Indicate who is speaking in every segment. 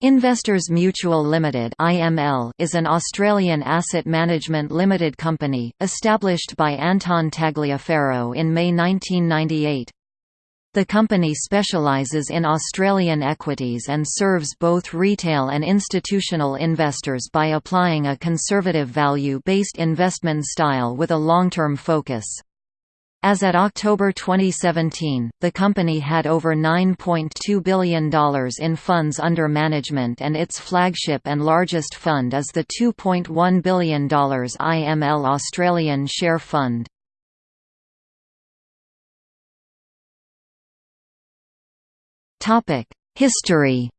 Speaker 1: Investors Mutual Limited (IML) is an Australian asset management limited company established by Anton Tagliaferro in May 1998. The company specialises in Australian equities and serves both retail and institutional investors by applying a conservative value-based investment style with a long-term focus. As at October 2017, the company had over $9.2 billion in funds under management and its flagship and largest fund is the $2.1 billion IML Australian Share Fund. History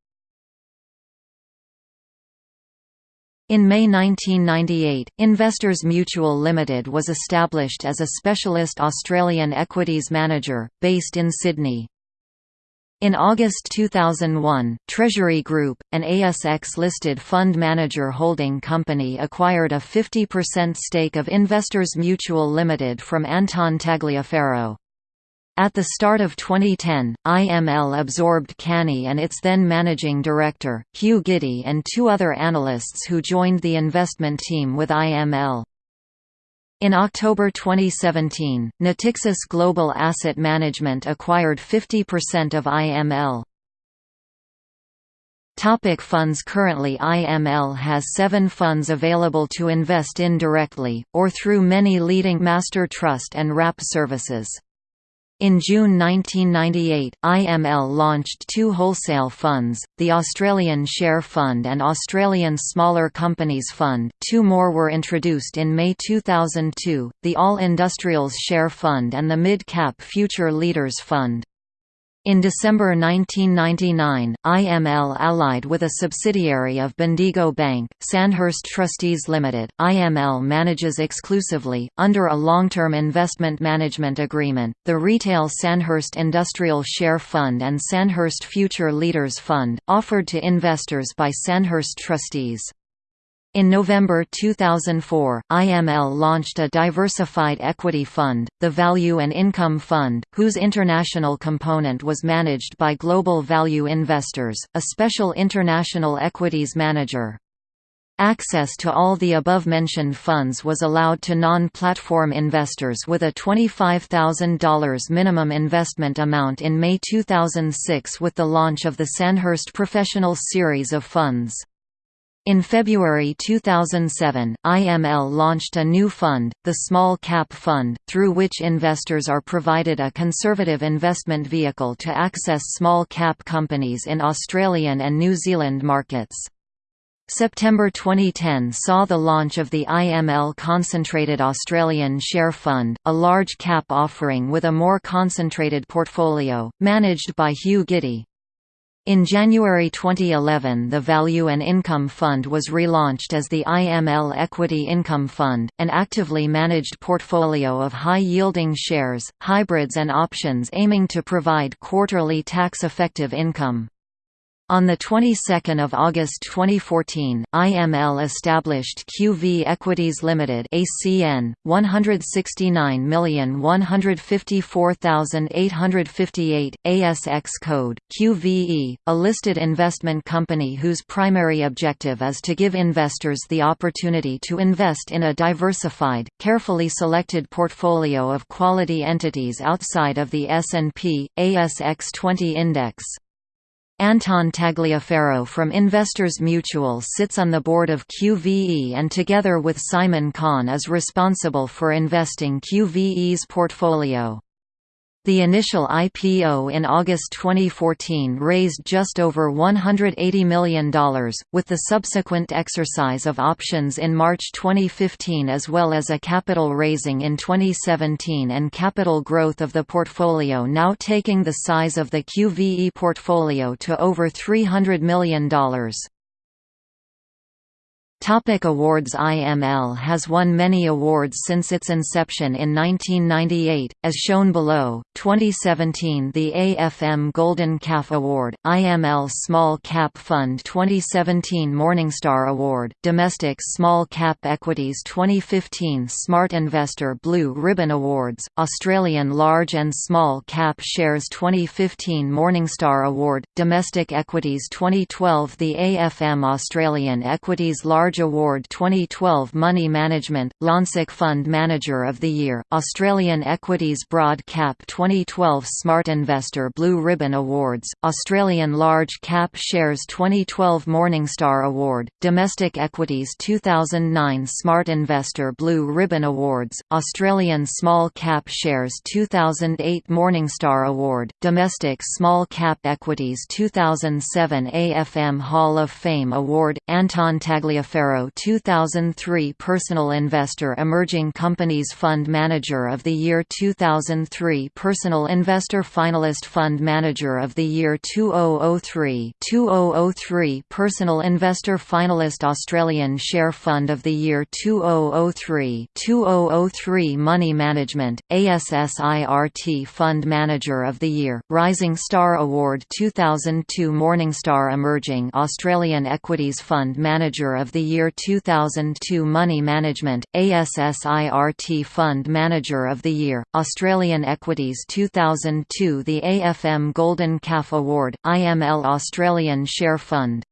Speaker 1: In May 1998, Investors Mutual Limited was established as a specialist Australian equities manager, based in Sydney. In August 2001, Treasury Group, an ASX-listed fund manager holding company acquired a 50% stake of Investors Mutual Limited from Anton Tagliaferro. At the start of 2010, IML absorbed Canny and its then managing director, Hugh Giddy and two other analysts who joined the investment team with IML. In October 2017, Natixis Global Asset Management acquired 50% of IML. Topic funds Currently IML has seven funds available to invest in directly, or through many leading master trust and wrap services. In June 1998, IML launched two wholesale funds, the Australian Share Fund and Australian Smaller Companies Fund two more were introduced in May 2002, the All Industrials Share Fund and the Mid Cap Future Leaders Fund. In December 1999, IML allied with a subsidiary of Bendigo Bank, Sandhurst Trustees Limited. IML manages exclusively, under a long-term investment management agreement, the retail Sandhurst Industrial Share Fund and Sandhurst Future Leaders Fund, offered to investors by Sandhurst trustees. In November 2004, IML launched a diversified equity fund, the Value and Income Fund, whose international component was managed by Global Value Investors, a special international equities manager. Access to all the above-mentioned funds was allowed to non-platform investors with a $25,000 minimum investment amount in May 2006 with the launch of the Sandhurst Professional series of funds. In February 2007, IML launched a new fund, the Small Cap Fund, through which investors are provided a conservative investment vehicle to access small cap companies in Australian and New Zealand markets. September 2010 saw the launch of the IML Concentrated Australian Share Fund, a large cap offering with a more concentrated portfolio, managed by Hugh Giddy. In January 2011 the Value and Income Fund was relaunched as the IML Equity Income Fund, an actively managed portfolio of high-yielding shares, hybrids and options aiming to provide quarterly tax-effective income. On the 22nd of August 2014, IML established QV Equities Limited (ACN) 169154858 ASX code QVE, a listed investment company whose primary objective is to give investors the opportunity to invest in a diversified, carefully selected portfolio of quality entities outside of the S&P ASX 20 index. Anton Tagliaferro from Investors Mutual sits on the board of QVE and together with Simon Conn is responsible for investing QVE's portfolio. The initial IPO in August 2014 raised just over $180 million, with the subsequent exercise of options in March 2015 as well as a capital raising in 2017 and capital growth of the portfolio now taking the size of the QVE portfolio to over $300 million. Topic awards IML has won many awards since its inception in 1998, as shown below. 2017 The AFM Golden Calf Award, IML Small Cap Fund 2017 Morningstar Award, Domestic Small Cap Equities 2015 Smart Investor Blue Ribbon Awards, Australian Large and Small Cap Shares 2015 Morningstar Award, Domestic Equities 2012 The AFM Australian Equities Large Award 2012 Money Management, Lonsec Fund Manager of the Year, Australian Equities Broad Cap 2012 Smart Investor Blue Ribbon Awards, Australian Large Cap Shares 2012 Morningstar Award, Domestic Equities 2009 Smart Investor Blue Ribbon Awards, Australian Small Cap Shares 2008 Morningstar Award, Domestic Small Cap Equities 2007 AFM Hall of Fame Award, Anton Tagliaferro Farrow 2003 Personal Investor Emerging Companies Fund Manager of the Year 2003 Personal Investor Finalist Fund Manager of the Year 2003 2003 Personal Investor Finalist Australian Share Fund of the Year 2003 2003 Money Management, ASSIRT Fund Manager of the Year, Rising Star Award 2002 Morningstar Emerging Australian Equities Fund Manager of the year 2002 Money Management, ASSIRT Fund Manager of the Year, Australian Equities 2002 The AFM Golden Calf Award, IML Australian Share Fund